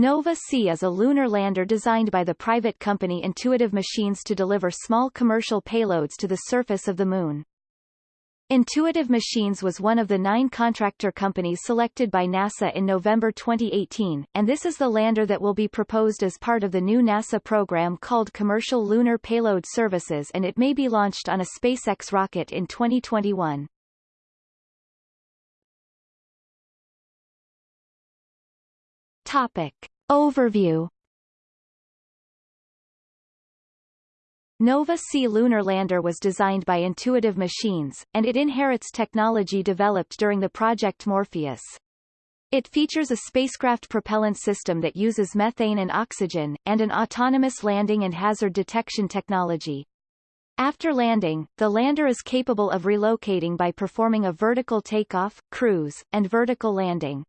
Nova C is a lunar lander designed by the private company Intuitive Machines to deliver small commercial payloads to the surface of the Moon. Intuitive Machines was one of the nine contractor companies selected by NASA in November 2018, and this is the lander that will be proposed as part of the new NASA program called Commercial Lunar Payload Services and it may be launched on a SpaceX rocket in 2021. Topic. Overview Nova C lunar lander was designed by Intuitive Machines, and it inherits technology developed during the Project Morpheus. It features a spacecraft propellant system that uses methane and oxygen, and an autonomous landing and hazard detection technology. After landing, the lander is capable of relocating by performing a vertical takeoff, cruise, and vertical landing.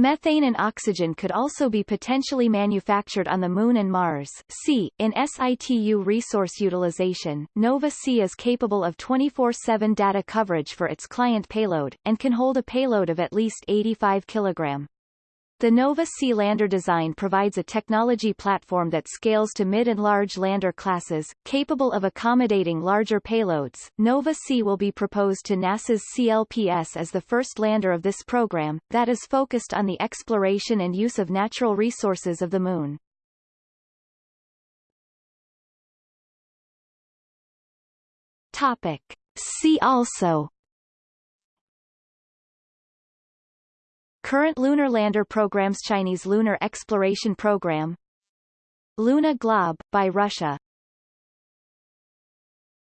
Methane and oxygen could also be potentially manufactured on the Moon and Mars. C. In situ resource utilization, Nova C is capable of 24-7 data coverage for its client payload, and can hold a payload of at least 85 kg. The Nova C lander design provides a technology platform that scales to mid and large lander classes, capable of accommodating larger payloads. Nova C will be proposed to NASA's CLPS as the first lander of this program, that is focused on the exploration and use of natural resources of the Moon. Topic. See also Current lunar lander programs Chinese Lunar Exploration Program. Luna Glob, by Russia